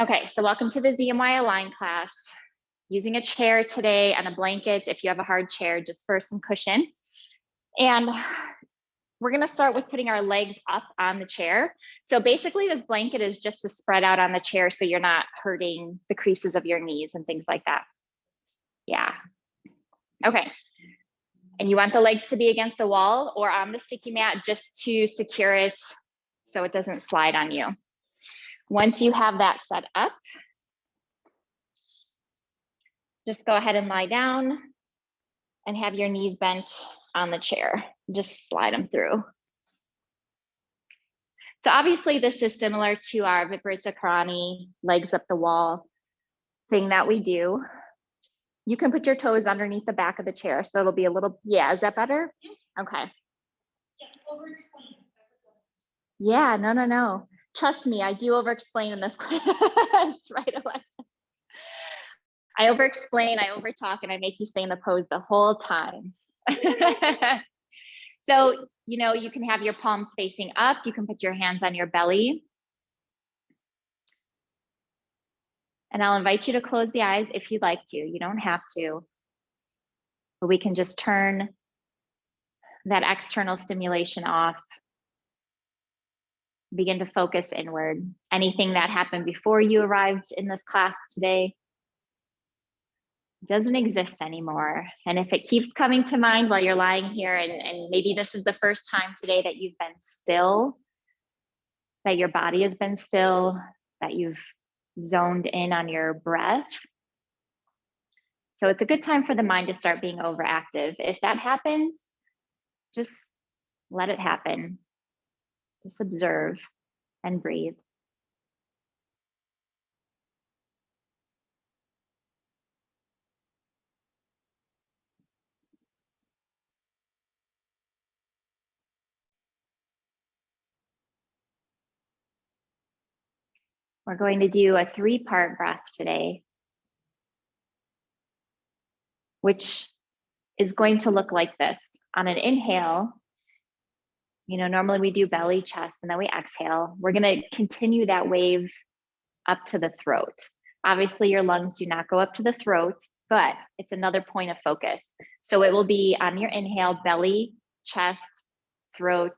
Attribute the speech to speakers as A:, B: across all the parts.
A: Okay, so welcome to the ZMY Align class. Using a chair today and a blanket, if you have a hard chair, just for some cushion. And we're gonna start with putting our legs up on the chair. So basically this blanket is just to spread out on the chair so you're not hurting the creases of your knees and things like that. Yeah. Okay. And you want the legs to be against the wall or on the sticky mat just to secure it so it doesn't slide on you. Once you have that set up, just go ahead and lie down and have your knees bent on the chair. Just slide them through. So obviously this is similar to our Viparita Karani legs up the wall thing that we do. You can put your toes underneath the back of the chair. So it'll be a little, yeah, is that better? Okay. Yeah, no, no, no. Trust me, I do over explain in this class, right, Alexa? I over explain, I over talk, and I make you stay in the pose the whole time. so, you know, you can have your palms facing up, you can put your hands on your belly. And I'll invite you to close the eyes if you'd like to. You don't have to. But we can just turn that external stimulation off begin to focus inward. Anything that happened before you arrived in this class today doesn't exist anymore. And if it keeps coming to mind while you're lying here, and, and maybe this is the first time today that you've been still, that your body has been still, that you've zoned in on your breath. So it's a good time for the mind to start being overactive. If that happens, just let it happen. Just observe and breathe. We're going to do a three part breath today, which is going to look like this. On an inhale, you know, normally we do belly, chest, and then we exhale. We're going to continue that wave up to the throat. Obviously, your lungs do not go up to the throat, but it's another point of focus. So it will be on your inhale, belly, chest, throat,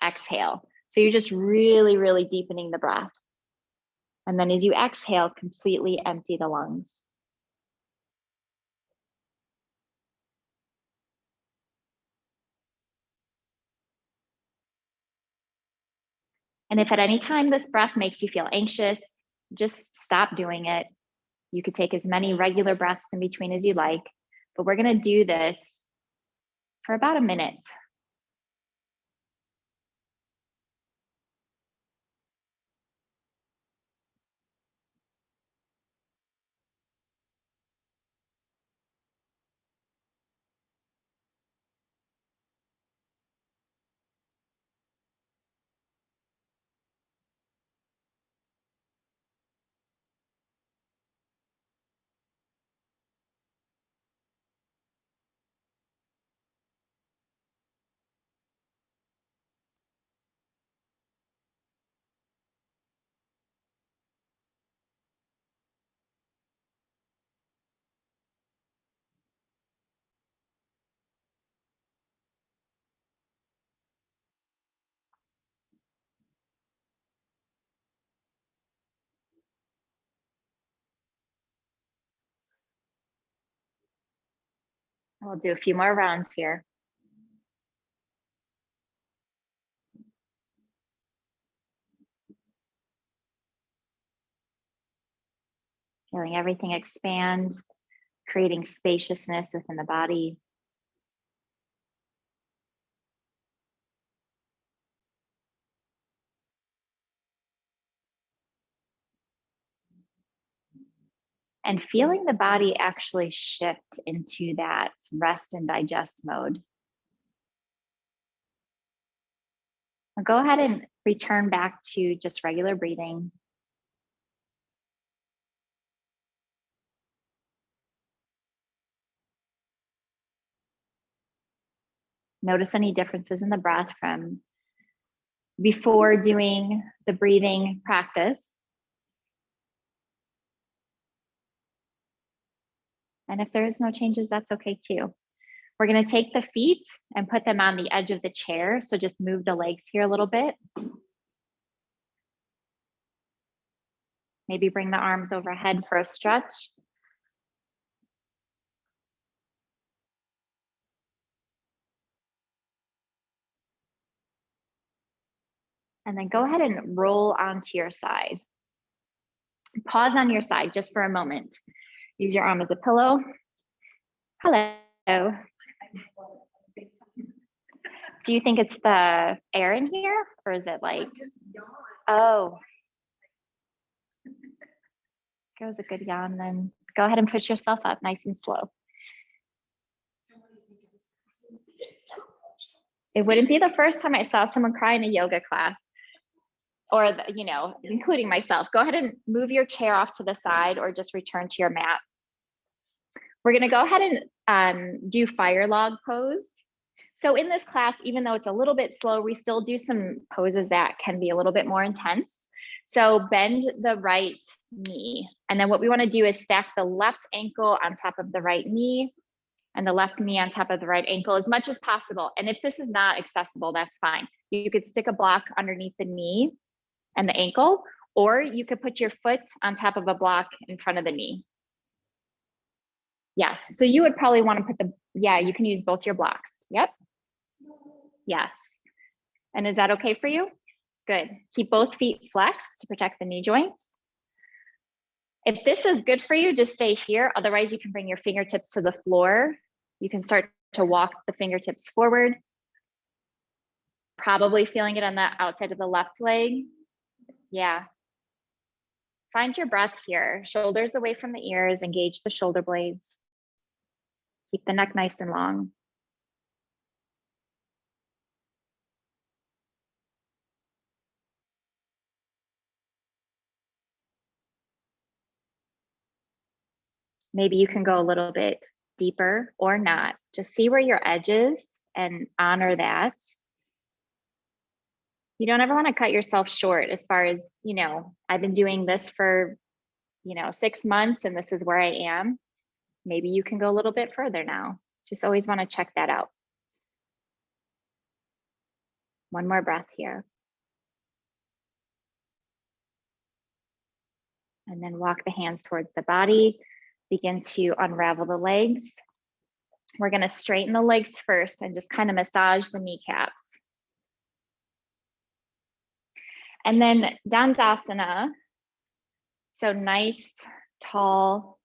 A: exhale. So you're just really, really deepening the breath. And then as you exhale, completely empty the lungs. And if at any time this breath makes you feel anxious, just stop doing it. You could take as many regular breaths in between as you like, but we're gonna do this for about a minute. We'll do a few more rounds here. Feeling everything expand, creating spaciousness within the body. And feeling the body actually shift into that rest and digest mode. I'll go ahead and return back to just regular breathing. Notice any differences in the breath from before doing the breathing practice And if there is no changes, that's okay too. We're gonna take the feet and put them on the edge of the chair. So just move the legs here a little bit. Maybe bring the arms overhead for a stretch. And then go ahead and roll onto your side. Pause on your side just for a moment. Use your arm as a pillow. Hello. Do you think it's the air in here or is it like, oh. Was a good yawn then. Go ahead and push yourself up nice and slow. It wouldn't be the first time I saw someone cry in a yoga class or, the, you know, including myself. Go ahead and move your chair off to the side or just return to your mat. We're gonna go ahead and um, do fire log pose. So in this class, even though it's a little bit slow, we still do some poses that can be a little bit more intense. So bend the right knee. And then what we wanna do is stack the left ankle on top of the right knee and the left knee on top of the right ankle as much as possible. And if this is not accessible, that's fine. You could stick a block underneath the knee and the ankle, or you could put your foot on top of a block in front of the knee. Yes, so you would probably want to put the, yeah, you can use both your blocks. Yep. Yes. And is that okay for you? Good. Keep both feet flexed to protect the knee joints. If this is good for you, just stay here. Otherwise, you can bring your fingertips to the floor. You can start to walk the fingertips forward. Probably feeling it on the outside of the left leg. Yeah. Find your breath here. Shoulders away from the ears, engage the shoulder blades. Keep the neck nice and long. Maybe you can go a little bit deeper or not. Just see where your edge is and honor that you don't ever want to cut yourself short as far as, you know, I've been doing this for, you know, six months and this is where I am. Maybe you can go a little bit further now. Just always want to check that out. One more breath here. And then walk the hands towards the body. Begin to unravel the legs. We're going to straighten the legs first and just kind of massage the kneecaps. And then Dandasana. So nice, tall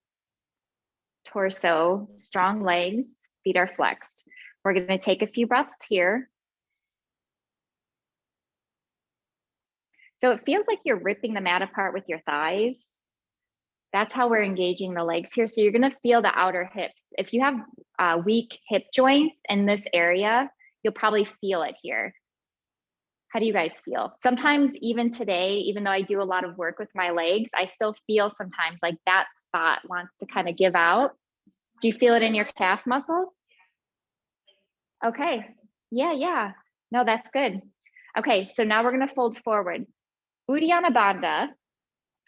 A: torso, strong legs, feet are flexed. We're going to take a few breaths here. So it feels like you're ripping the mat apart with your thighs. That's how we're engaging the legs here. So you're going to feel the outer hips. If you have uh, weak hip joints in this area, you'll probably feel it here. How do you guys feel? Sometimes even today, even though I do a lot of work with my legs, I still feel sometimes like that spot wants to kind of give out. Do you feel it in your calf muscles? Okay. Yeah, yeah. No, that's good. Okay, so now we're to fold forward. Uddiyana Bandha.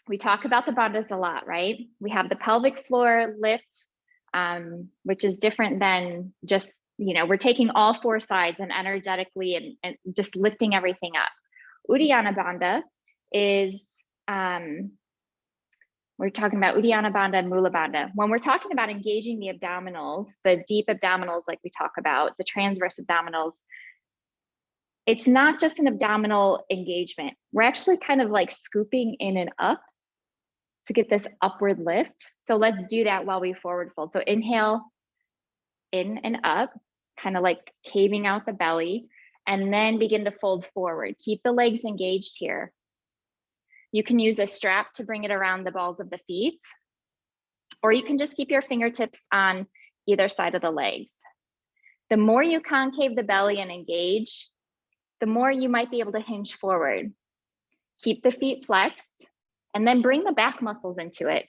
A: We talk about the bandhas a lot, right? We have the pelvic floor lift, um, which is different than just you know, we're taking all four sides and energetically and, and just lifting everything up. Uddiyana Bandha is, um, we're talking about Uddiyana Bandha and Mula Bandha. When we're talking about engaging the abdominals, the deep abdominals like we talk about, the transverse abdominals, it's not just an abdominal engagement. We're actually kind of like scooping in and up to get this upward lift. So let's do that while we forward fold. So inhale, in and up kind of like caving out the belly, and then begin to fold forward. Keep the legs engaged here. You can use a strap to bring it around the balls of the feet, or you can just keep your fingertips on either side of the legs. The more you concave the belly and engage, the more you might be able to hinge forward. Keep the feet flexed and then bring the back muscles into it.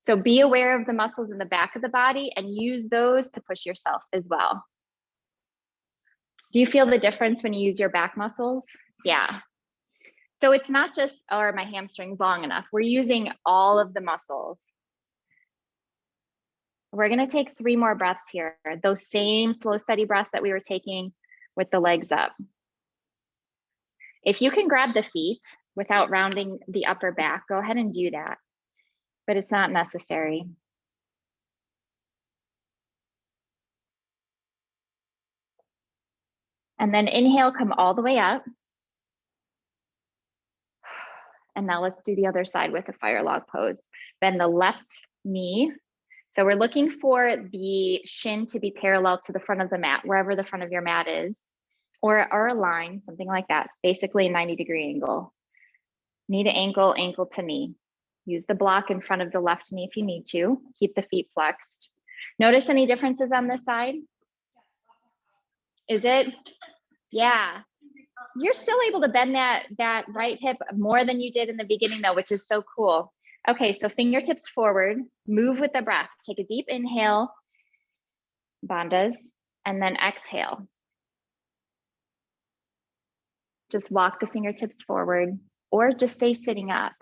A: So be aware of the muscles in the back of the body and use those to push yourself as well. Do you feel the difference when you use your back muscles? Yeah. So it's not just, are my hamstrings long enough? We're using all of the muscles. We're gonna take three more breaths here. Those same slow, steady breaths that we were taking with the legs up. If you can grab the feet without rounding the upper back, go ahead and do that, but it's not necessary. And then inhale, come all the way up. And now let's do the other side with a fire log pose. Bend the left knee. So we're looking for the shin to be parallel to the front of the mat, wherever the front of your mat is, or, or a line, something like that, basically a 90 degree angle. Knee to ankle, ankle to knee. Use the block in front of the left knee if you need to. Keep the feet flexed. Notice any differences on this side? Is it? Yeah. You're still able to bend that, that right hip more than you did in the beginning though, which is so cool. Okay, so fingertips forward, move with the breath. Take a deep inhale, bandhas, and then exhale. Just walk the fingertips forward or just stay sitting up.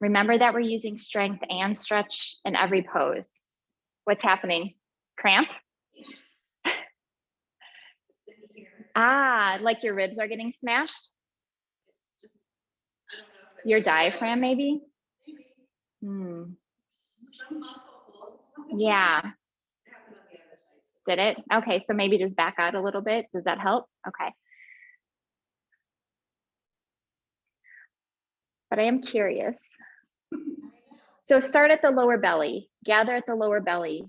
A: Remember that we're using strength and stretch in every pose. What's happening? Cramp? Ah, like your ribs are getting smashed? Your diaphragm, maybe? Hmm. Yeah. Did it? Okay, so maybe just back out a little bit. Does that help? Okay. But I am curious. So start at the lower belly, gather at the lower belly,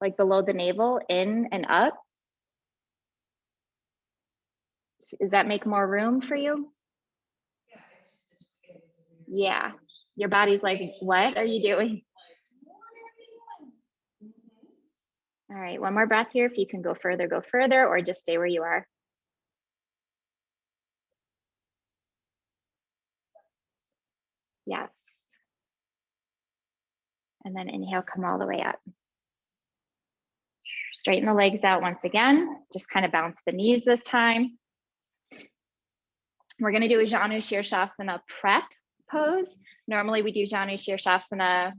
A: like below the navel, in and up. Does that make more room for you? Yeah, your body's like, what are you doing? All right, one more breath here. If you can go further, go further, or just stay where you are. Yes. And then inhale, come all the way up. Straighten the legs out once again. Just kind of bounce the knees this time. We're going to do a Janu Shirshasana prep pose. Normally we do Janu Shirshasana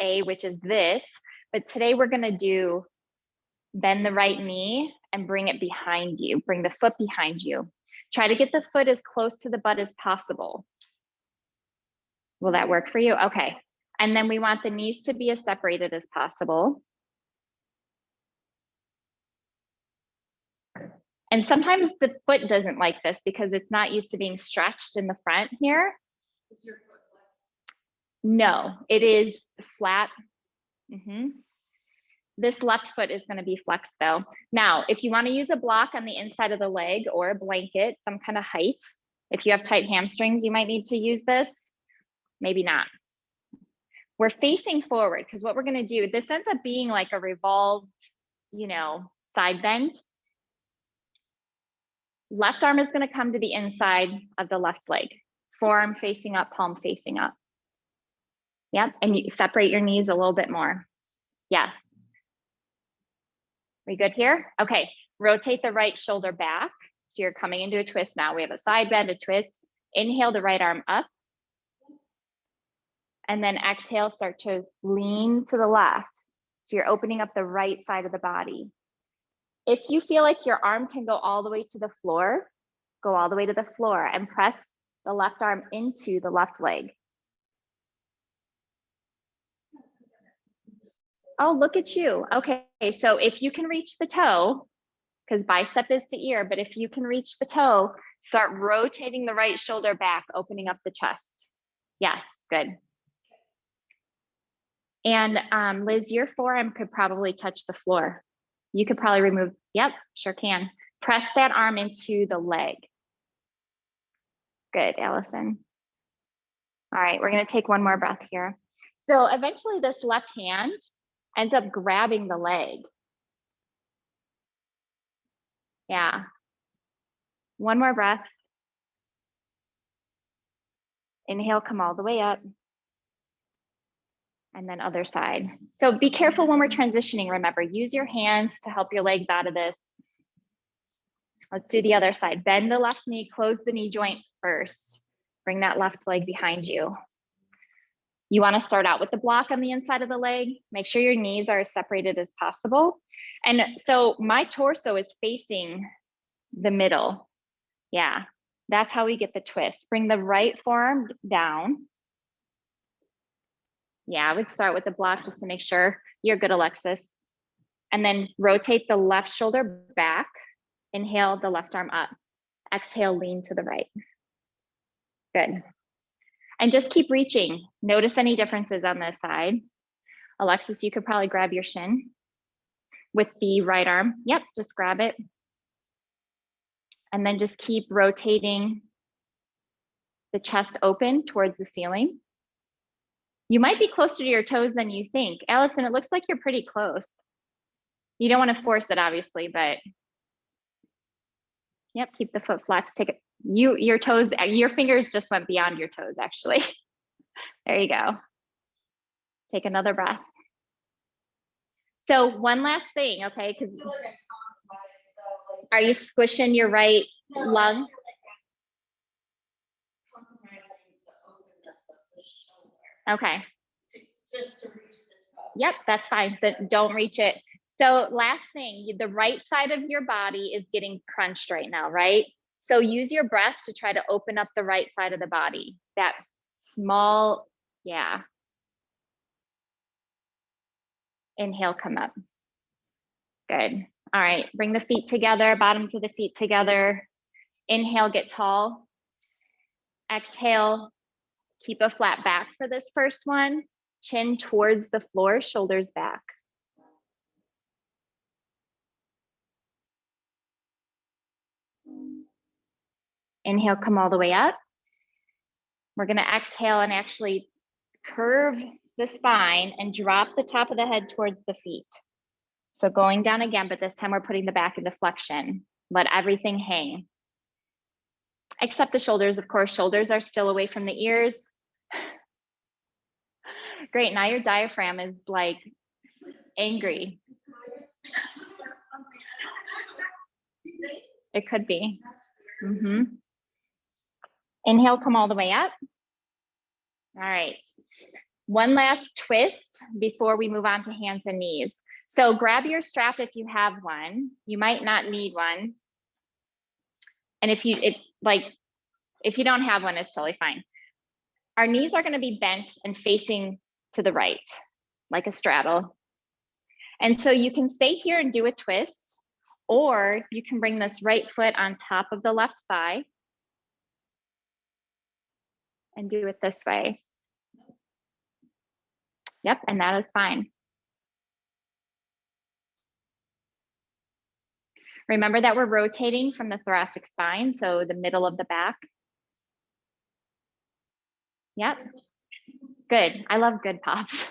A: A, which is this, but today we're going to do bend the right knee and bring it behind you, bring the foot behind you. Try to get the foot as close to the butt as possible. Will that work for you? Okay. And then we want the knees to be as separated as possible. And sometimes the foot doesn't like this because it's not used to being stretched in the front here. No, it is flat. Mm -hmm. This left foot is going to be flexed though. Now, if you want to use a block on the inside of the leg or a blanket, some kind of height, if you have tight hamstrings, you might need to use this. Maybe not. We're facing forward because what we're going to do, this ends up being like a revolved, you know, side bend Left arm is going to come to the inside of the left leg. Forearm facing up, palm facing up. Yep, and you separate your knees a little bit more. Yes. We good here? Okay, rotate the right shoulder back. So you're coming into a twist now. We have a side bend, a twist. Inhale the right arm up. And then exhale, start to lean to the left. So you're opening up the right side of the body. If you feel like your arm can go all the way to the floor, go all the way to the floor and press the left arm into the left leg. Oh, look at you. Okay, so if you can reach the toe, because bicep is to ear, but if you can reach the toe, start rotating the right shoulder back, opening up the chest. Yes, good. And um, Liz, your forearm could probably touch the floor you could probably remove, yep, sure can. Press that arm into the leg. Good, Allison. All right, we're gonna take one more breath here. So eventually this left hand ends up grabbing the leg. Yeah. One more breath. Inhale, come all the way up and then other side. So be careful when we're transitioning. Remember, use your hands to help your legs out of this. Let's do the other side. Bend the left knee, close the knee joint first. Bring that left leg behind you. You wanna start out with the block on the inside of the leg. Make sure your knees are as separated as possible. And so my torso is facing the middle. Yeah, that's how we get the twist. Bring the right forearm down. Yeah, I would start with the block just to make sure you're good, Alexis. And then rotate the left shoulder back. Inhale the left arm up. Exhale, lean to the right. Good. And just keep reaching. Notice any differences on this side. Alexis, you could probably grab your shin with the right arm. Yep, just grab it. And then just keep rotating the chest open towards the ceiling. You might be closer to your toes than you think. Allison, it looks like you're pretty close. You don't want to force it, obviously, but yep, keep the foot flex. Take it. You, your toes, your fingers just went beyond your toes, actually. there you go. Take another breath. So one last thing, okay, because are you squishing your right lung? Okay. Yep, that's fine, but don't reach it. So last thing, the right side of your body is getting crunched right now, right? So use your breath to try to open up the right side of the body. That small, yeah. Inhale, come up. Good. All right, bring the feet together, bottoms of the feet together. Inhale, get tall. Exhale, keep a flat back for this first one. Chin towards the floor, shoulders back. Inhale, come all the way up. We're gonna exhale and actually curve the spine and drop the top of the head towards the feet. So going down again, but this time we're putting the back into flexion. Let everything hang. Except the shoulders, of course, shoulders are still away from the ears. Great, now your diaphragm is like angry. It could be. Mm -hmm. Inhale, come all the way up. All right. One last twist before we move on to hands and knees. So grab your strap if you have one. You might not need one. And if you it like if you don't have one, it's totally fine. Our knees are going to be bent and facing to the right, like a straddle. And so you can stay here and do a twist, or you can bring this right foot on top of the left thigh and do it this way. Yep, and that is fine. Remember that we're rotating from the thoracic spine, so the middle of the back. Yep, good. I love good pops.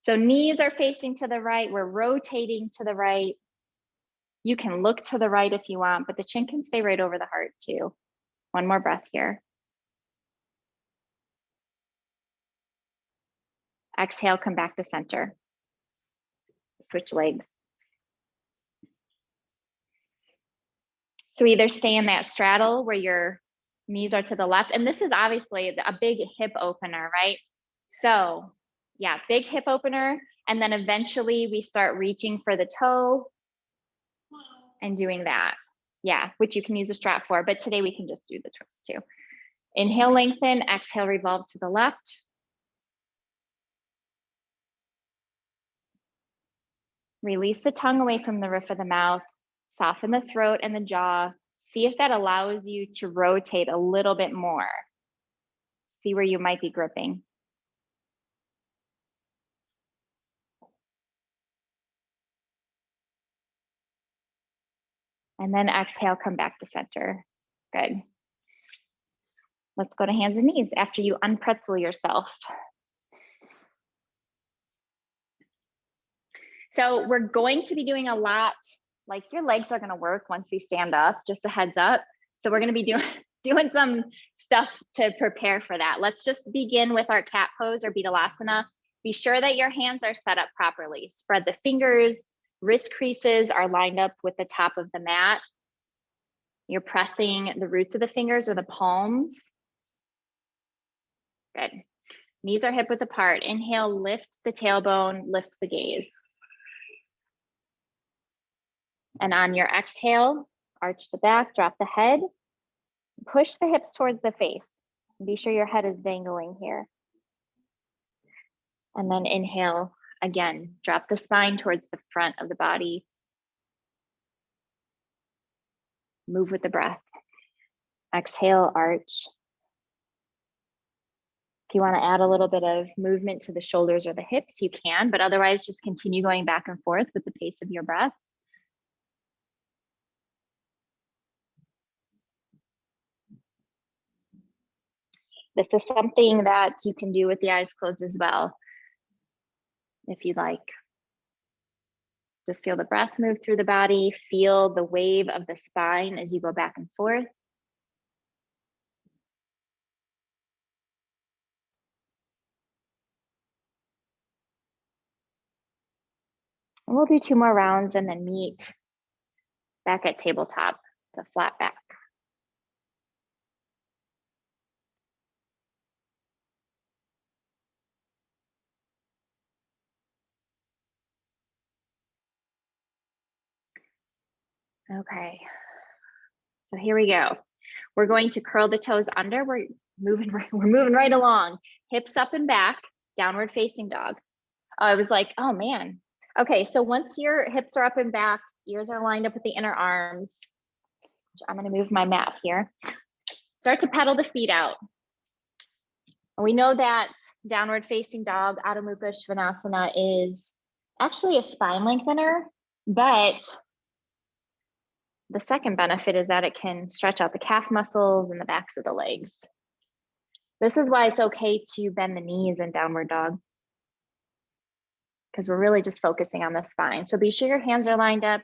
A: So knees are facing to the right. We're rotating to the right. You can look to the right if you want, but the chin can stay right over the heart too. One more breath here. Exhale, come back to center. Switch legs. So either stay in that straddle where your knees are to the left. And this is obviously a big hip opener, right? So yeah, big hip opener. And then eventually we start reaching for the toe and doing that. Yeah, which you can use a strap for, but today we can just do the twist too. Inhale, lengthen, exhale, revolve to the left. Release the tongue away from the roof of the mouth, soften the throat and the jaw. See if that allows you to rotate a little bit more. See where you might be gripping. And then exhale, come back to center. Good. Let's go to hands and knees after you unpretzel yourself. So we're going to be doing a lot, like your legs are gonna work once we stand up, just a heads up. So we're gonna be doing, doing some stuff to prepare for that. Let's just begin with our cat pose or Bitilasana. Be sure that your hands are set up properly. Spread the fingers, wrist creases are lined up with the top of the mat. You're pressing the roots of the fingers or the palms. Good. Knees are hip width apart. Inhale, lift the tailbone, lift the gaze. And on your exhale, arch the back, drop the head, push the hips towards the face. Be sure your head is dangling here. And then inhale again, drop the spine towards the front of the body. Move with the breath. Exhale, arch. If you want to add a little bit of movement to the shoulders or the hips, you can, but otherwise just continue going back and forth with the pace of your breath. This is something that you can do with the eyes closed as well, if you'd like. Just feel the breath move through the body, feel the wave of the spine as you go back and forth. We'll do two more rounds and then meet back at tabletop, the flat back. Okay, so here we go. We're going to curl the toes under. We're moving right, we're moving right along. Hips up and back, downward facing dog. I was like, oh man. Okay, so once your hips are up and back, ears are lined up with the inner arms. I'm gonna move my mat here. Start to pedal the feet out. And we know that downward facing dog, Adho Mukha Svanasana is actually a spine lengthener, but the second benefit is that it can stretch out the calf muscles and the backs of the legs. This is why it's okay to bend the knees in downward dog because we're really just focusing on the spine. So be sure your hands are lined up,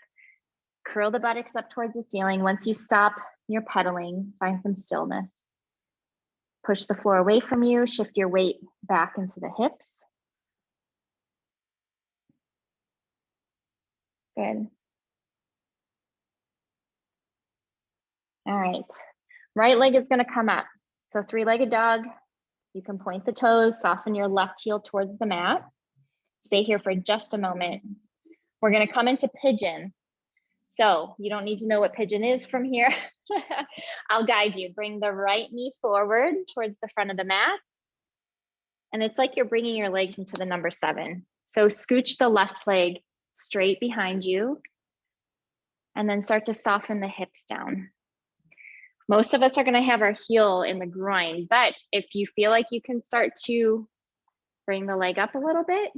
A: curl the buttocks up towards the ceiling. Once you stop your pedaling, find some stillness. Push the floor away from you, shift your weight back into the hips. Good. All right, right leg is gonna come up. So three-legged dog, you can point the toes, soften your left heel towards the mat. Stay here for just a moment. We're gonna come into pigeon. So you don't need to know what pigeon is from here. I'll guide you. Bring the right knee forward towards the front of the mat. And it's like you're bringing your legs into the number seven. So scooch the left leg straight behind you and then start to soften the hips down. Most of us are gonna have our heel in the groin, but if you feel like you can start to bring the leg up a little bit,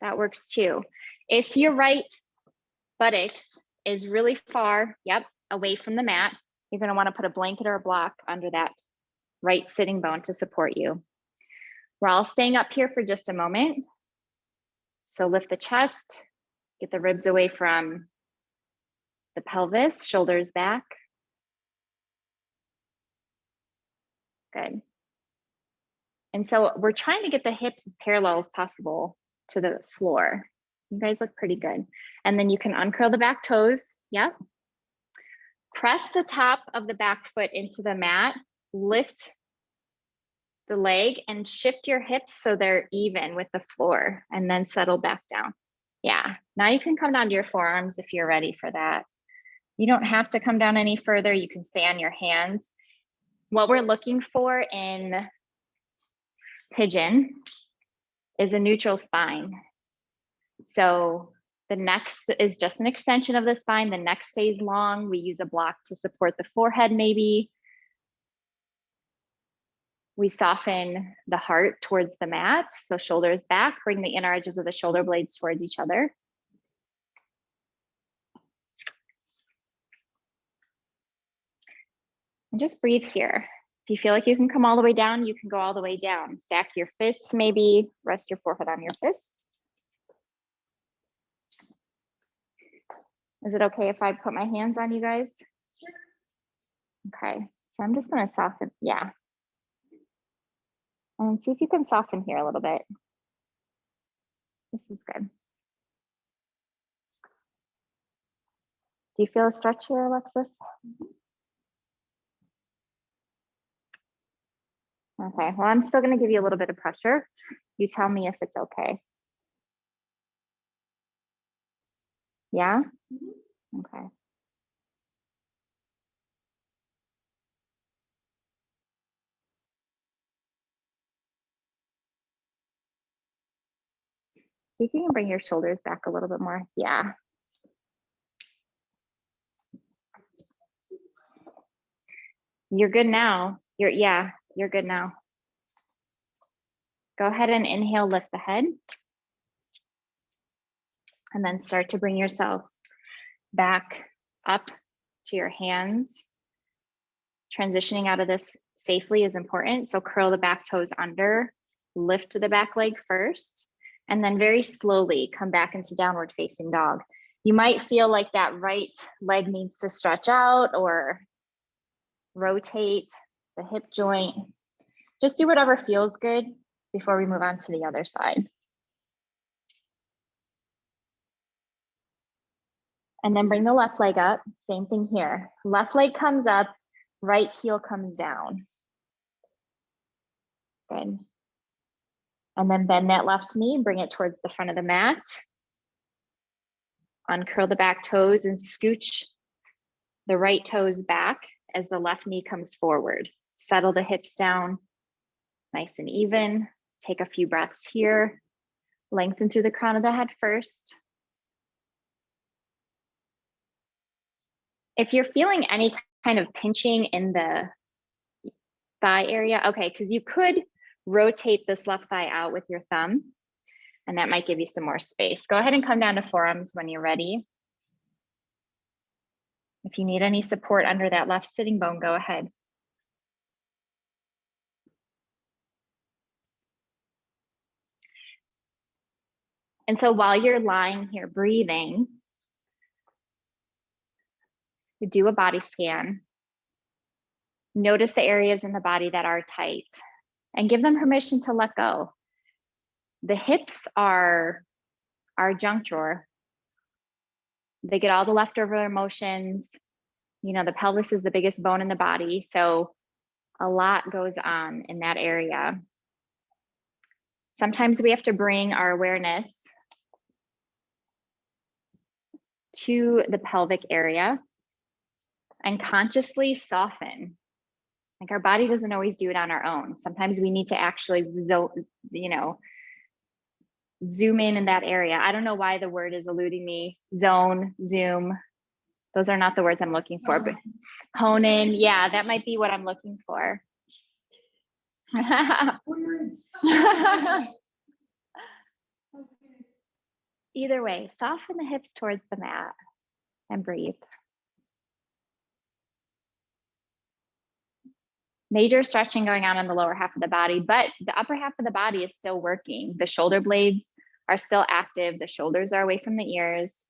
A: that works too. If your right buttocks is really far, yep, away from the mat, you're gonna wanna put a blanket or a block under that right sitting bone to support you. We're all staying up here for just a moment. So lift the chest, get the ribs away from the pelvis, shoulders back. Good. And so we're trying to get the hips as parallel as possible to the floor. You guys look pretty good. And then you can uncurl the back toes. Yep. Press the top of the back foot into the mat, lift the leg and shift your hips so they're even with the floor and then settle back down. Yeah, now you can come down to your forearms if you're ready for that. You don't have to come down any further. You can stay on your hands what we're looking for in pigeon is a neutral spine. So the next is just an extension of the spine. The neck stays long. We use a block to support the forehead maybe. We soften the heart towards the mat. So shoulders back, bring the inner edges of the shoulder blades towards each other. Just breathe here. If you feel like you can come all the way down, you can go all the way down. Stack your fists, maybe rest your forehead on your fists. Is it okay if I put my hands on you guys? Okay, so I'm just gonna soften, yeah. And see if you can soften here a little bit. This is good. Do you feel a stretch here, Alexis? Okay, well, I'm still gonna give you a little bit of pressure. You tell me if it's okay. Yeah? Mm-hmm. Okay. See if you can bring your shoulders back a little bit more. Yeah. You're good now. You're, yeah, you're good now. Go ahead and inhale, lift the head. And then start to bring yourself back up to your hands. Transitioning out of this safely is important. So curl the back toes under, lift the back leg first, and then very slowly come back into downward facing dog. You might feel like that right leg needs to stretch out or rotate the hip joint. Just do whatever feels good before we move on to the other side. And then bring the left leg up, same thing here. Left leg comes up, right heel comes down. Good. And then bend that left knee, bring it towards the front of the mat. Uncurl the back toes and scooch the right toes back as the left knee comes forward. Settle the hips down nice and even. Take a few breaths here. Lengthen through the crown of the head first. If you're feeling any kind of pinching in the thigh area, okay, because you could rotate this left thigh out with your thumb, and that might give you some more space. Go ahead and come down to forearms when you're ready. If you need any support under that left sitting bone, go ahead. And so while you're lying here breathing, do a body scan. Notice the areas in the body that are tight and give them permission to let go. The hips are our junk drawer they get all the leftover emotions. You know, the pelvis is the biggest bone in the body. So a lot goes on in that area. Sometimes we have to bring our awareness to the pelvic area and consciously soften. Like our body doesn't always do it on our own. Sometimes we need to actually, you know, zoom in in that area. I don't know why the word is eluding me. Zone, zoom. Those are not the words I'm looking for, but oh. hone in. Yeah, that might be what I'm looking for. Either way, soften the hips towards the mat and breathe. major stretching going on in the lower half of the body, but the upper half of the body is still working. The shoulder blades are still active. The shoulders are away from the ears.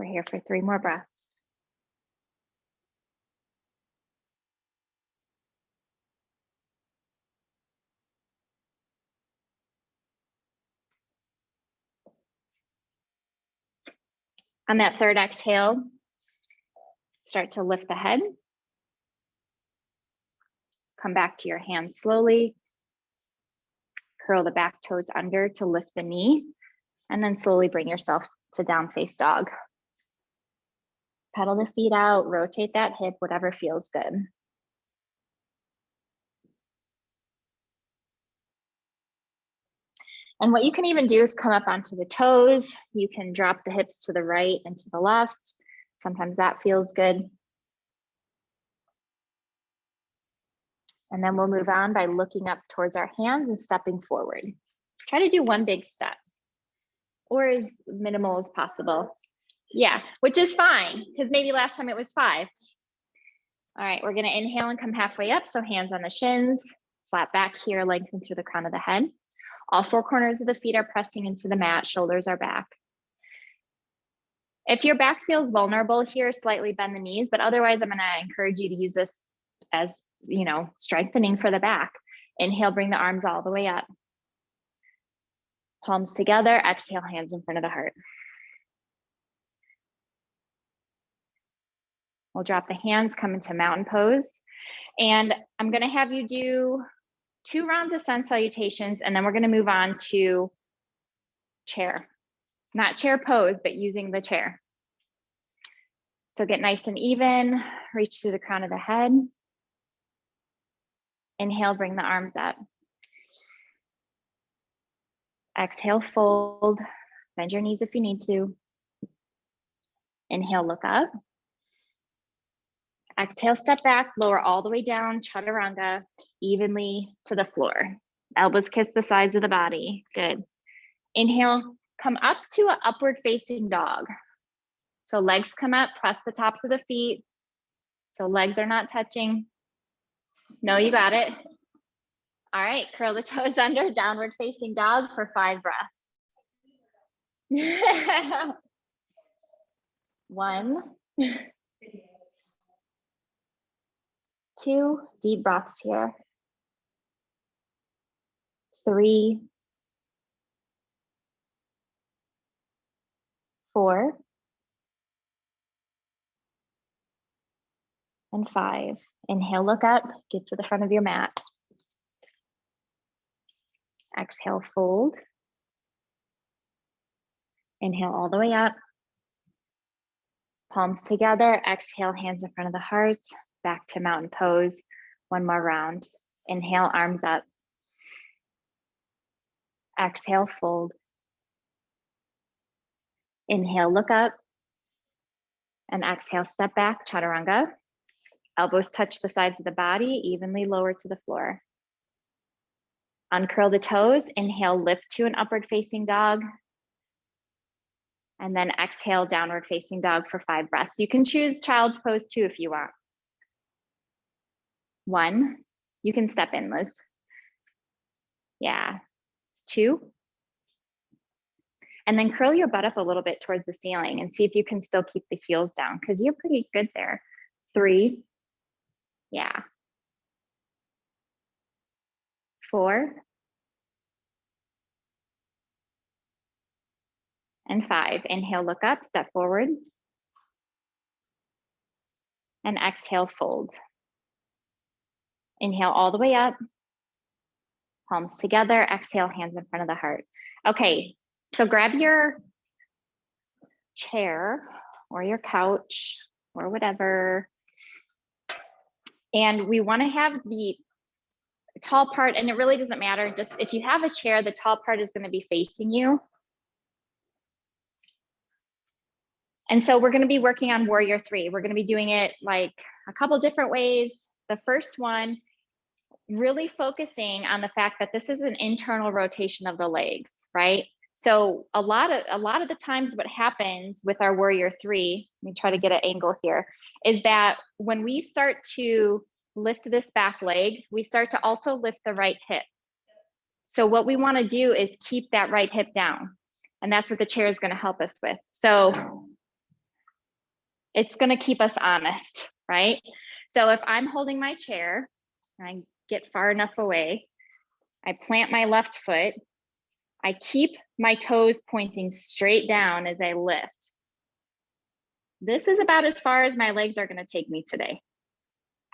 A: We're here for three more breaths. On that third exhale, start to lift the head. Come back to your hands slowly. Curl the back toes under to lift the knee, and then slowly bring yourself to down face dog. Pedal the feet out, rotate that hip, whatever feels good. And what you can even do is come up onto the toes. You can drop the hips to the right and to the left. Sometimes that feels good. And then we'll move on by looking up towards our hands and stepping forward. Try to do one big step or as minimal as possible. Yeah, which is fine because maybe last time it was five. All right, we're gonna inhale and come halfway up. So hands on the shins, flat back here, lengthen through the crown of the head. All four corners of the feet are pressing into the mat, shoulders are back. If your back feels vulnerable here, slightly bend the knees, but otherwise I'm gonna encourage you to use this as, you know, strengthening for the back. Inhale, bring the arms all the way up. Palms together, exhale, hands in front of the heart. We'll drop the hands, come into mountain pose. And I'm gonna have you do two rounds of sun salutations, and then we're gonna move on to chair. Not chair pose, but using the chair. So get nice and even, reach to the crown of the head. Inhale, bring the arms up. Exhale, fold, bend your knees if you need to. Inhale, look up. Exhale, step back, lower all the way down, chaturanga, evenly to the floor. Elbows kiss the sides of the body, good. Inhale, come up to an upward facing dog. So legs come up, press the tops of the feet. So legs are not touching. No, you got it. All right, curl the toes under, downward facing dog for five breaths. One, two, deep breaths here. Three, four, and five. Inhale, look up, get to the front of your mat. Exhale, fold. Inhale all the way up. Palms together, exhale, hands in front of the heart, back to mountain pose. One more round. Inhale, arms up. Exhale, fold. Inhale, look up. And exhale, step back, chaturanga. Elbows touch the sides of the body, evenly lower to the floor. Uncurl the toes, inhale, lift to an upward facing dog. And then exhale, downward facing dog for five breaths. You can choose child's pose too if you want. One, you can step in, Liz. Yeah, two. And then curl your butt up a little bit towards the ceiling and see if you can still keep the heels down because you're pretty good there. Three, yeah. Four. And five. Inhale, look up, step forward. And exhale, fold. Inhale all the way up. Palms together, exhale, hands in front of the heart. Okay, so grab your chair or your couch or whatever and we want to have the tall part, and it really doesn't matter, just if you have a chair, the tall part is going to be facing you. And so we're going to be working on warrior three. We're going to be doing it like a couple different ways. The first one, really focusing on the fact that this is an internal rotation of the legs, right? So a lot of a lot of the times what happens with our warrior three, let me try to get an angle here, is that when we start to lift this back leg, we start to also lift the right hip. So what we wanna do is keep that right hip down. And that's what the chair is gonna help us with. So it's gonna keep us honest, right? So if I'm holding my chair, I get far enough away, I plant my left foot, I keep my toes pointing straight down as I lift. This is about as far as my legs are gonna take me today.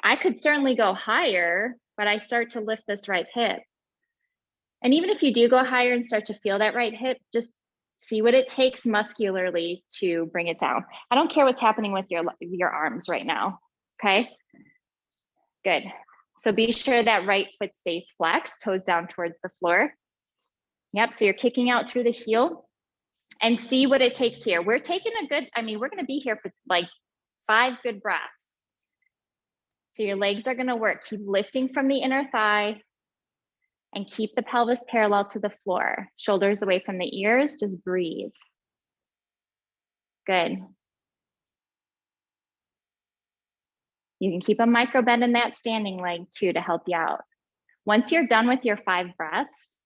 A: I could certainly go higher, but I start to lift this right hip. And even if you do go higher and start to feel that right hip, just see what it takes muscularly to bring it down. I don't care what's happening with your, your arms right now, okay? Good. So be sure that right foot stays flexed, toes down towards the floor. Yep, so you're kicking out through the heel and see what it takes here. We're taking a good, I mean, we're gonna be here for like five good breaths. So your legs are gonna work. Keep lifting from the inner thigh and keep the pelvis parallel to the floor. Shoulders away from the ears, just breathe. Good. You can keep a micro bend in that standing leg too to help you out. Once you're done with your five breaths,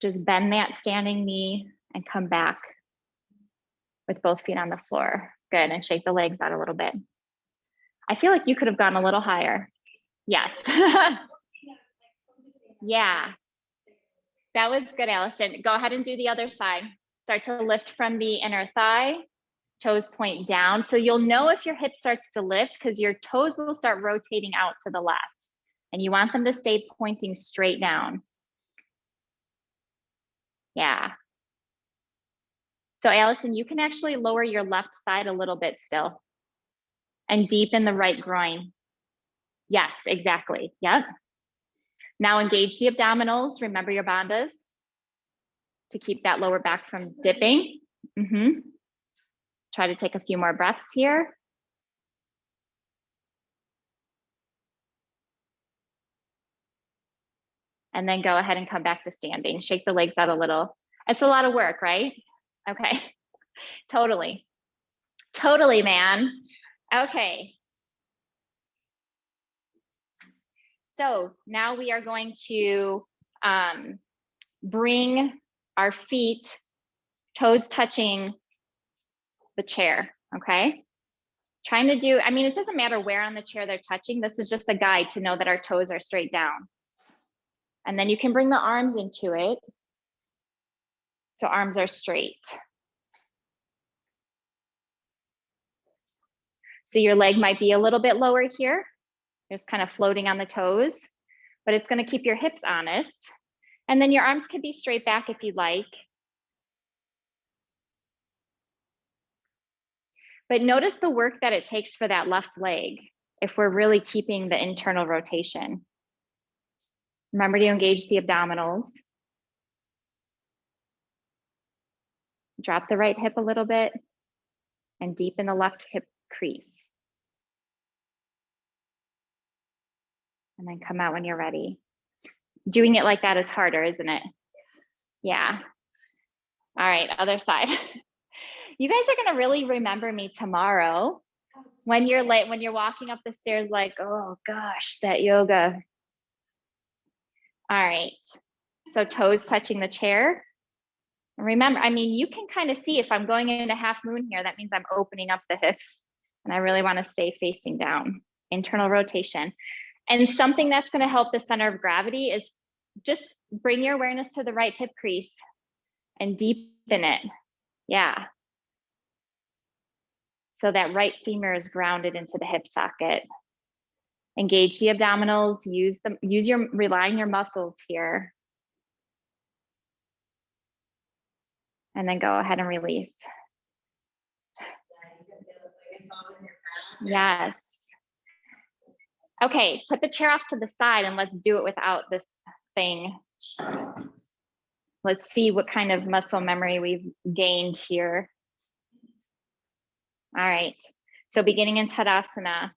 A: just bend that standing knee and come back with both feet on the floor. Good, and shake the legs out a little bit. I feel like you could have gone a little higher. Yes. yeah. That was good, Allison. Go ahead and do the other side. Start to lift from the inner thigh, toes point down. So you'll know if your hip starts to lift because your toes will start rotating out to the left. And you want them to stay pointing straight down. Yeah. So Allison, you can actually lower your left side a little bit still and deepen the right groin. Yes, exactly. Yep. Now engage the abdominals. Remember your bandhas to keep that lower back from dipping. Mm -hmm. Try to take a few more breaths here. And then go ahead and come back to standing. Shake the legs out a little. It's a lot of work, right? Okay, totally. Totally, man. Okay. So now we are going to um, bring our feet, toes touching the chair, okay? Trying to do, I mean, it doesn't matter where on the chair they're touching. This is just a guide to know that our toes are straight down. And then you can bring the arms into it. So arms are straight. So your leg might be a little bit lower here, just kind of floating on the toes, but it's gonna keep your hips honest. And then your arms can be straight back if you'd like. But notice the work that it takes for that left leg if we're really keeping the internal rotation. Remember to engage the abdominals. Drop the right hip a little bit and deepen the left hip crease. And then come out when you're ready. Doing it like that is harder, isn't it? Yeah. All right, other side. you guys are gonna really remember me tomorrow when you're late, when you're walking up the stairs like, oh gosh, that yoga. All right, so toes touching the chair. Remember, I mean, you can kind of see if I'm going into half moon here, that means I'm opening up the hips and I really wanna stay facing down, internal rotation. And something that's gonna help the center of gravity is just bring your awareness to the right hip crease and deepen it. Yeah. So that right femur is grounded into the hip socket. Engage the abdominals, use them, use your, rely on your muscles here. And then go ahead and release. Yes. Okay, put the chair off to the side and let's do it without this thing. Let's see what kind of muscle memory we've gained here. All right, so beginning in Tadasana,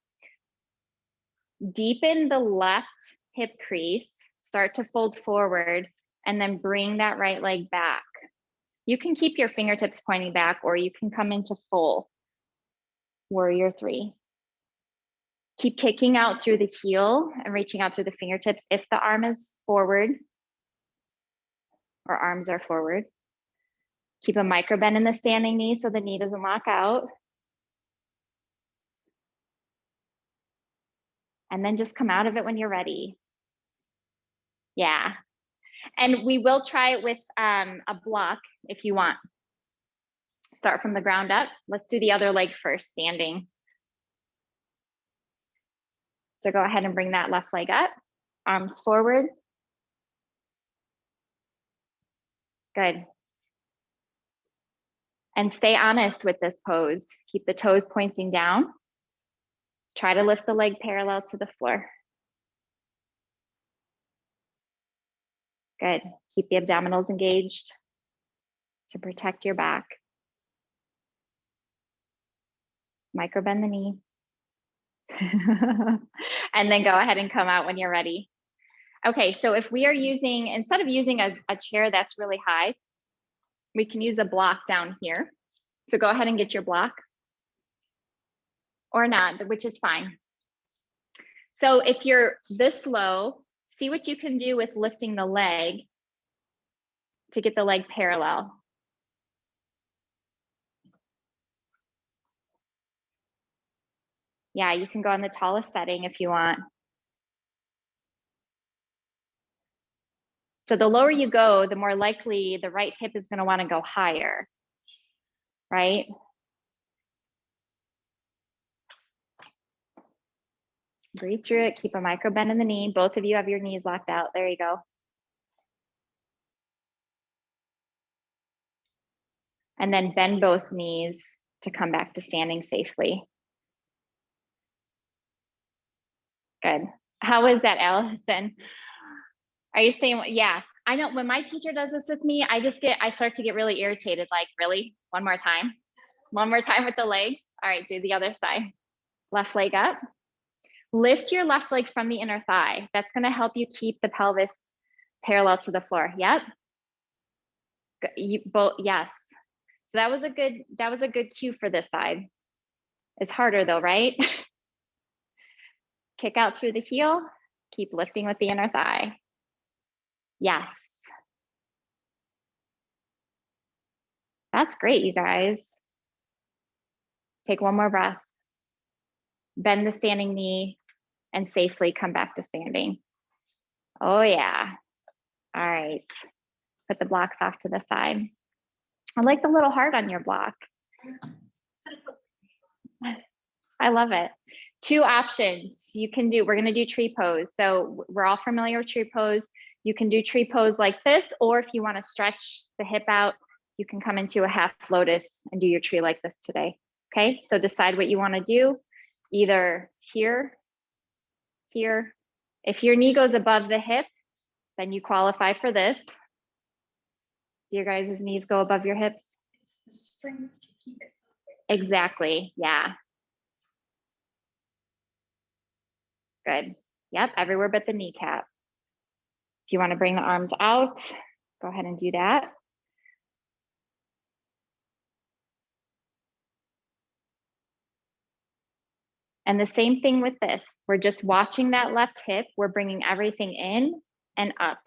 A: deepen the left hip crease, start to fold forward, and then bring that right leg back. You can keep your fingertips pointing back or you can come into full warrior three. Keep kicking out through the heel and reaching out through the fingertips if the arm is forward or arms are forward. Keep a micro bend in the standing knee so the knee doesn't lock out. And then just come out of it when you're ready. Yeah. And we will try it with um, a block if you want. Start from the ground up. Let's do the other leg first, standing. So go ahead and bring that left leg up, arms forward. Good. And stay honest with this pose. Keep the toes pointing down. Try to lift the leg parallel to the floor. Good. Keep the abdominals engaged to protect your back. Micro bend the knee. and then go ahead and come out when you're ready. Okay, so if we are using, instead of using a, a chair that's really high, we can use a block down here. So go ahead and get your block or not, which is fine. So if you're this low, see what you can do with lifting the leg to get the leg parallel. Yeah, you can go on the tallest setting if you want. So the lower you go, the more likely the right hip is going to want to go higher, right? Breathe through it, keep a micro bend in the knee. Both of you have your knees locked out. There you go. And then bend both knees to come back to standing safely. Good. How is that, Allison? Are you saying, yeah, I know when my teacher does this with me, I just get, I start to get really irritated, like, really? One more time? One more time with the legs? All right, do the other side. Left leg up. Lift your left leg from the inner thigh. That's gonna help you keep the pelvis parallel to the floor. Yep. You both, yes. So that was a good, that was a good cue for this side. It's harder though, right? Kick out through the heel, keep lifting with the inner thigh. Yes. That's great, you guys. Take one more breath. Bend the standing knee and safely come back to standing. Oh yeah. All right. Put the blocks off to the side. I like the little heart on your block. I love it. Two options you can do. We're going to do tree pose. So we're all familiar with tree pose. You can do tree pose like this, or if you want to stretch the hip out, you can come into a half lotus and do your tree like this today. Okay, so decide what you want to do, either here, here. If your knee goes above the hip, then you qualify for this. Do your guys' knees go above your hips? Exactly, yeah. Good. Yep, everywhere but the kneecap. If you want to bring the arms out, go ahead and do that. And the same thing with this. We're just watching that left hip. We're bringing everything in and up.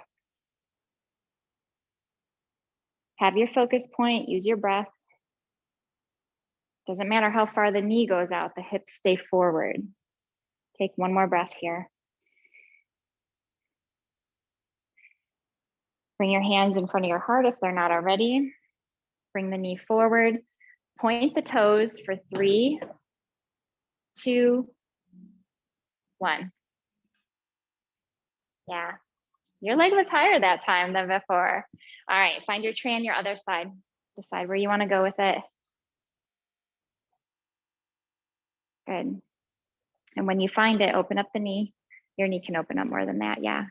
A: Have your focus point, use your breath. Doesn't matter how far the knee goes out, the hips stay forward. Take one more breath here. Bring your hands in front of your heart if they're not already. Bring the knee forward. Point the toes for three, two, one. Yeah, your leg was higher that time than before. All right, find your tree on your other side. Decide where you want to go with it. Good. And when you find it, open up the knee. Your knee can open up more than that. Yeah.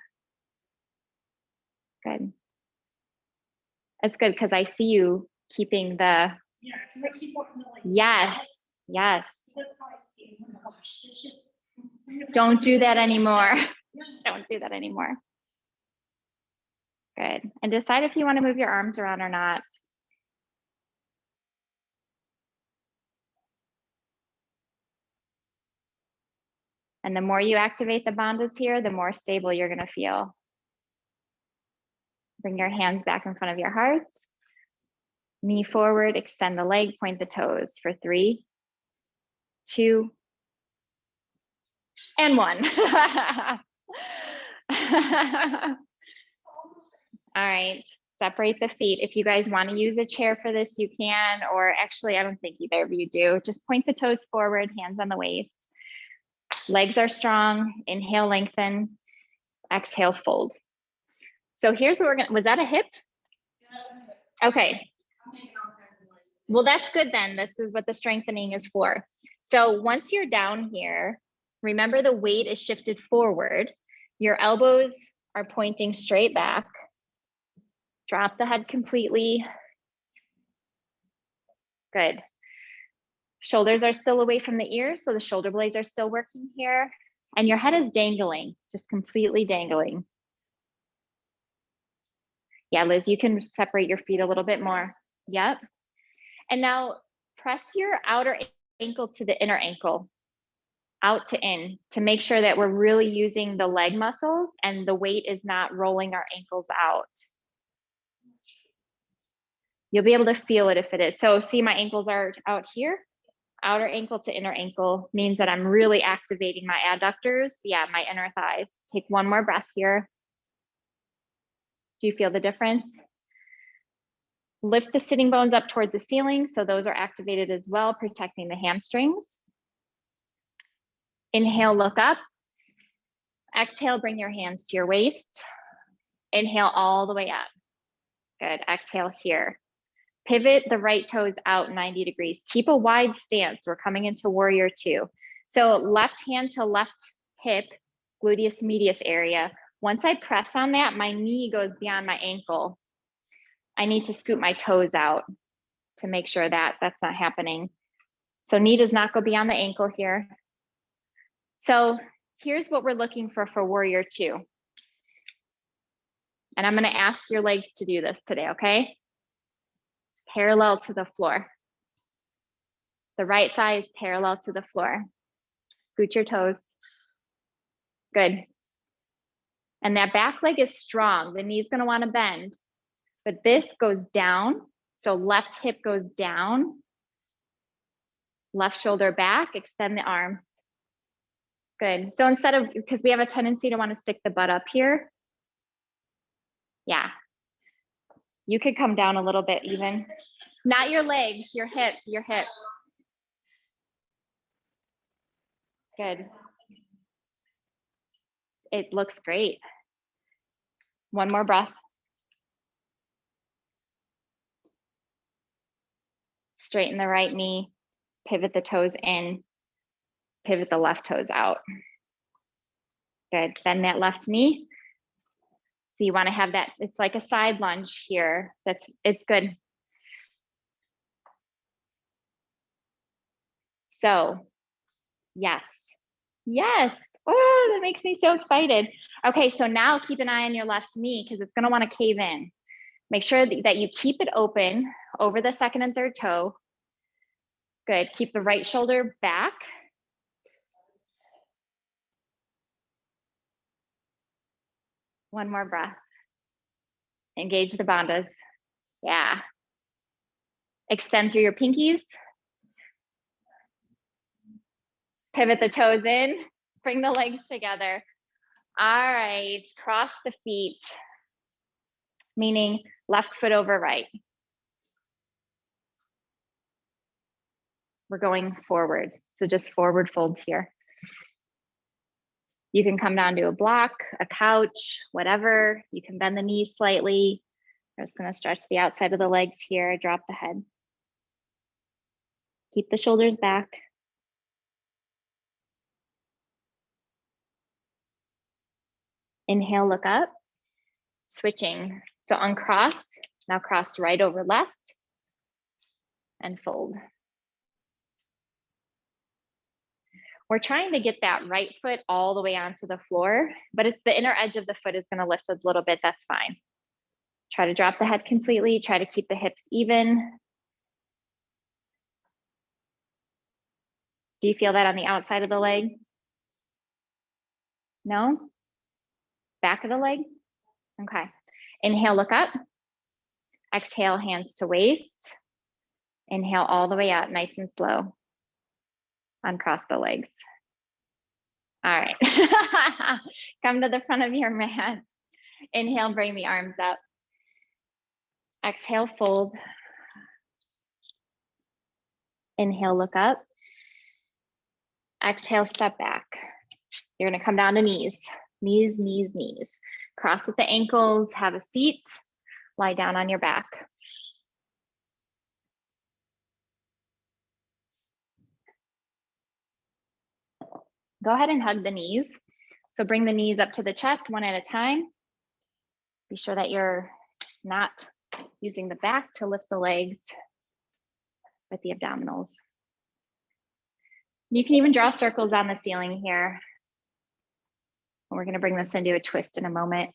A: Good. That's good because I see you keeping the.
B: Yeah, I keep wanting to like.
A: Yes, yes. Don't do that anymore. Don't do that anymore. Good. And decide if you want to move your arms around or not. And the more you activate the bandhas here, the more stable you're going to feel. Bring your hands back in front of your hearts. Knee forward, extend the leg, point the toes for three, two, and one. All right, separate the feet. If you guys want to use a chair for this, you can, or actually, I don't think either of you do. Just point the toes forward, hands on the waist. Legs are strong. Inhale, lengthen. Exhale, fold. So here's what we're gonna, was that a hip? Okay, well, that's good then. This is what the strengthening is for. So once you're down here, remember the weight is shifted forward. Your elbows are pointing straight back. Drop the head completely. Good. Shoulders are still away from the ears, so the shoulder blades are still working here. And your head is dangling, just completely dangling. Yeah, Liz, you can separate your feet a little bit more. Yep. And now press your outer ankle to the inner ankle, out to in, to make sure that we're really using the leg muscles and the weight is not rolling our ankles out. You'll be able to feel it if it is. So see my ankles are out here. Outer ankle to inner ankle means that I'm really activating my adductors. Yeah, my inner thighs. Take one more breath here. Do you feel the difference? Lift the sitting bones up towards the ceiling, so those are activated as well, protecting the hamstrings. Inhale, look up. Exhale, bring your hands to your waist. Inhale all the way up. Good, exhale here. Pivot the right toes out 90 degrees. Keep a wide stance. We're coming into warrior two. So left hand to left hip, gluteus medius area. Once I press on that, my knee goes beyond my ankle. I need to scoop my toes out to make sure that that's not happening. So knee does not go beyond the ankle here. So here's what we're looking for for warrior two. And I'm gonna ask your legs to do this today, okay? Parallel to the floor. The right thigh is parallel to the floor. Scoot your toes. Good. And that back leg is strong. The knee's gonna wanna bend, but this goes down. So left hip goes down. Left shoulder back, extend the arms. Good. So instead of, because we have a tendency to wanna stick the butt up here. Yeah. You could come down a little bit even. Not your legs, your hip, your hip. Good. It looks great. One more breath. Straighten the right knee, pivot the toes in, pivot the left toes out. Good, bend that left knee. So you wanna have that, it's like a side lunge here. That's, it's good. So, yes, yes. Oh, that makes me so excited. Okay, so now keep an eye on your left knee because it's gonna wanna cave in. Make sure that that you keep it open over the second and third toe. Good, keep the right shoulder back. One more breath. Engage the bandhas. Yeah. Extend through your pinkies. Pivot the toes in, bring the legs together. All right, cross the feet, meaning left foot over right. We're going forward, so just forward folds here. You can come down to a block, a couch, whatever. You can bend the knees slightly. I'm just gonna stretch the outside of the legs here, drop the head. Keep the shoulders back. Inhale, look up, switching. So uncross, now cross right over left and fold. We're trying to get that right foot all the way onto the floor, but if the inner edge of the foot is gonna lift a little bit, that's fine. Try to drop the head completely, try to keep the hips even. Do you feel that on the outside of the leg? No? Back of the leg? Okay. Inhale, look up. Exhale, hands to waist. Inhale all the way out, nice and slow. Uncross the legs. All right. Come to the front of your mat. Inhale, bring the arms up. Exhale, fold. Inhale, look up. Exhale, step back. You're gonna come down to knees knees, knees, knees. Cross at the ankles, have a seat, lie down on your back. Go ahead and hug the knees. So bring the knees up to the chest one at a time. Be sure that you're not using the back to lift the legs with the abdominals. You can even draw circles on the ceiling here and we're going to bring this into a twist in a moment.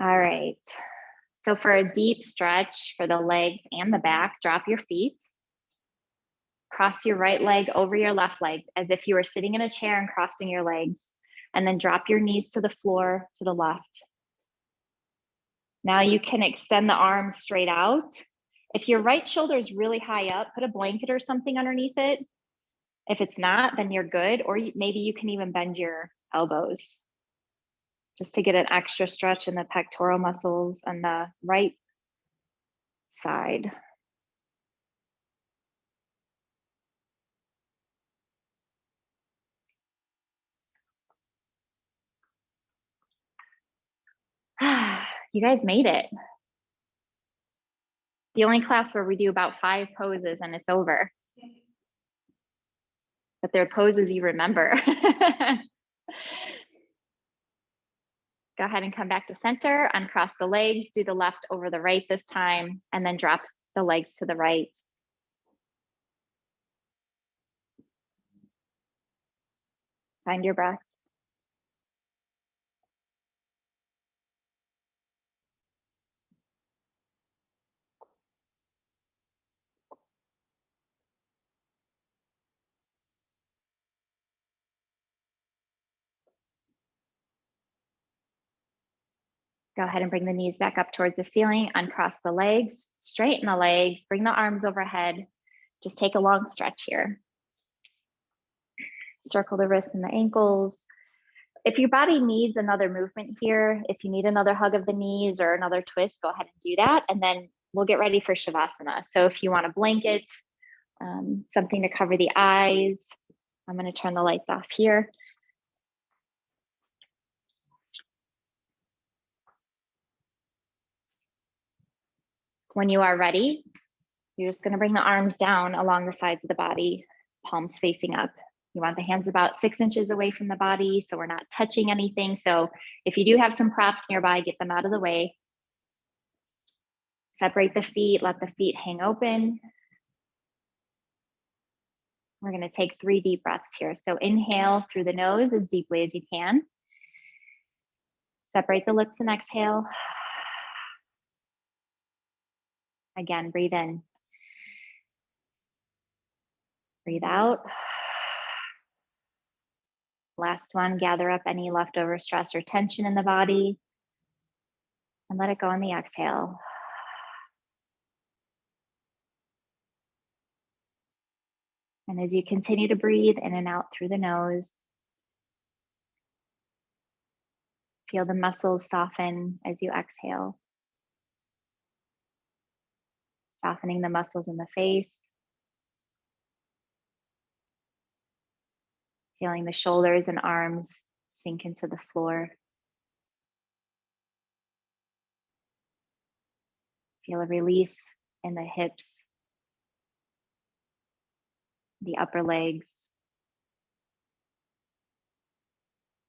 A: All right. So for a deep stretch for the legs and the back, drop your feet. Cross your right leg over your left leg as if you were sitting in a chair and crossing your legs. And then drop your knees to the floor to the left. Now you can extend the arms straight out if your right shoulder is really high up, put a blanket or something underneath it. If it's not, then you're good, or maybe you can even bend your elbows just to get an extra stretch in the pectoral muscles and the right side. You guys made it. The only class where we do about five poses and it's over. But they're poses you remember. Go ahead and come back to center, uncross the legs, do the left over the right this time, and then drop the legs to the right. Find your breath. Go ahead and bring the knees back up towards the ceiling, uncross the legs, straighten the legs, bring the arms overhead. Just take a long stretch here. Circle the wrists and the ankles. If your body needs another movement here, if you need another hug of the knees or another twist, go ahead and do that. And then we'll get ready for Shavasana. So if you want a blanket, um, something to cover the eyes, I'm going to turn the lights off here. When you are ready, you're just going to bring the arms down along the sides of the body, palms facing up. You want the hands about six inches away from the body, so we're not touching anything. So if you do have some props nearby, get them out of the way. Separate the feet, let the feet hang open. We're going to take three deep breaths here. So inhale through the nose as deeply as you can. Separate the lips and exhale. Again, breathe in. Breathe out. Last one, gather up any leftover stress or tension in the body and let it go on the exhale. And as you continue to breathe in and out through the nose, feel the muscles soften as you exhale. Softening the muscles in the face. Feeling the shoulders and arms sink into the floor. Feel a release in the hips, the upper legs,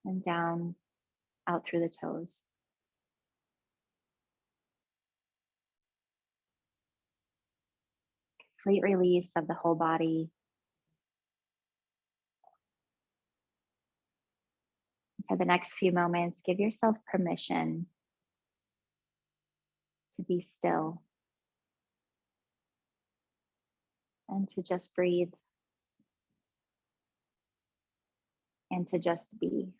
A: and down out through the toes. Complete release of the whole body. For the next few moments, give yourself permission to be still and to just breathe and to just be.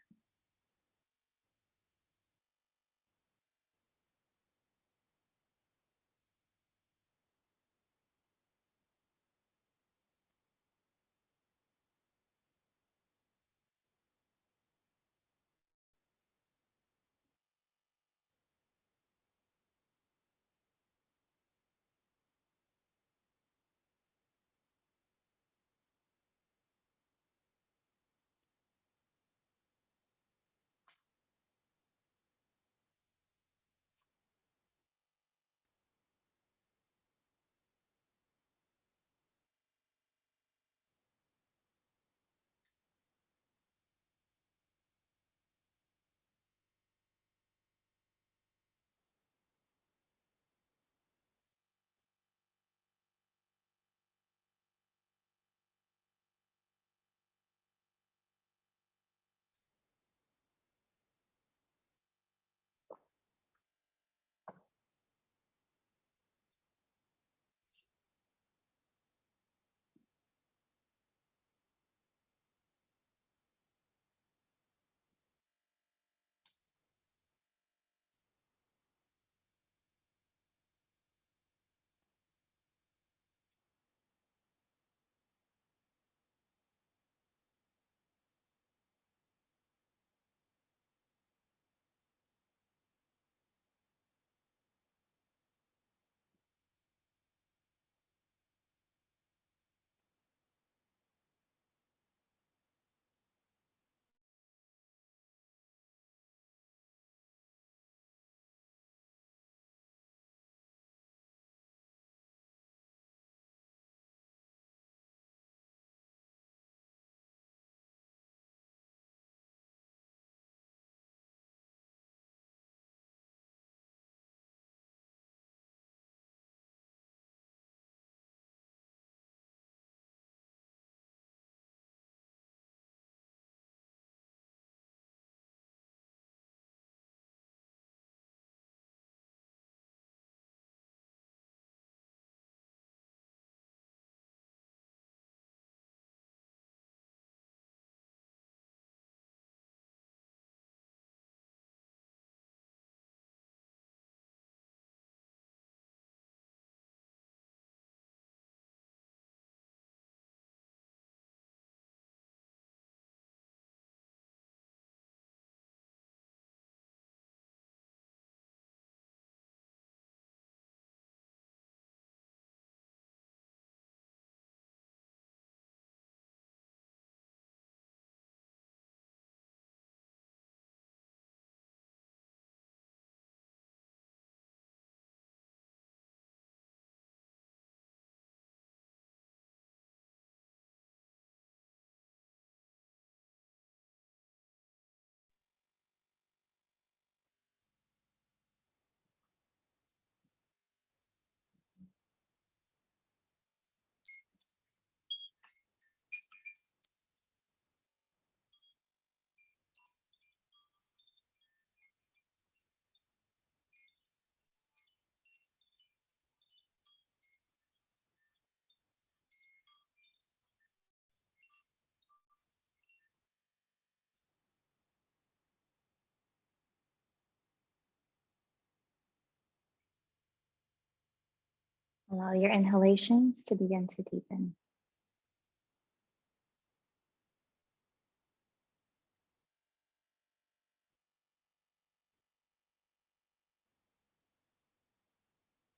A: Allow your inhalations to begin to deepen.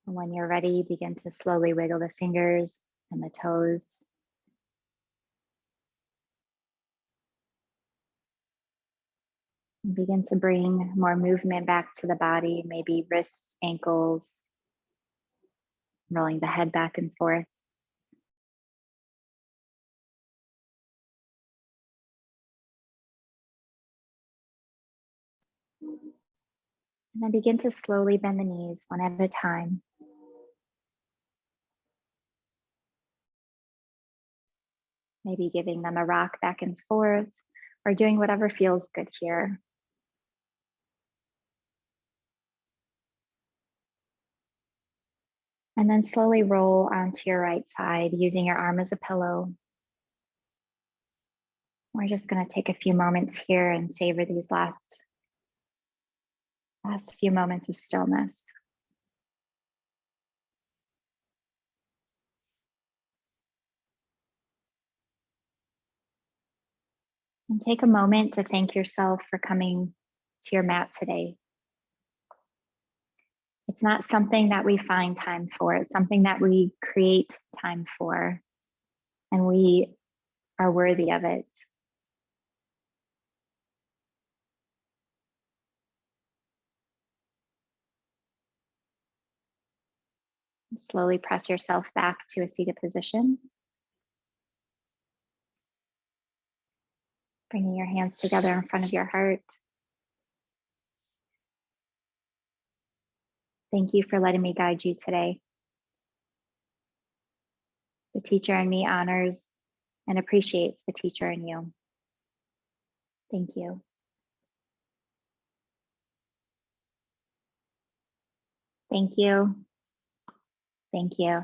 A: And when you're ready, begin to slowly wiggle the fingers and the toes. Begin to bring more movement back to the body, maybe wrists, ankles, rolling the head back and forth. And then begin to slowly bend the knees one at a time. Maybe giving them a rock back and forth or doing whatever feels good here. And then slowly roll onto your right side using your arm as a pillow. We're just going to take a few moments here and savor these last, last few moments of stillness. And take a moment to thank yourself for coming to your mat today. It's not something that we find time for, it's something that we create time for, and we are worthy of it. Slowly press yourself back to a seated position. Bringing your hands together in front of your heart. Thank you for letting me guide you today. The teacher in me honors and appreciates the teacher in you. Thank you. Thank you. Thank you.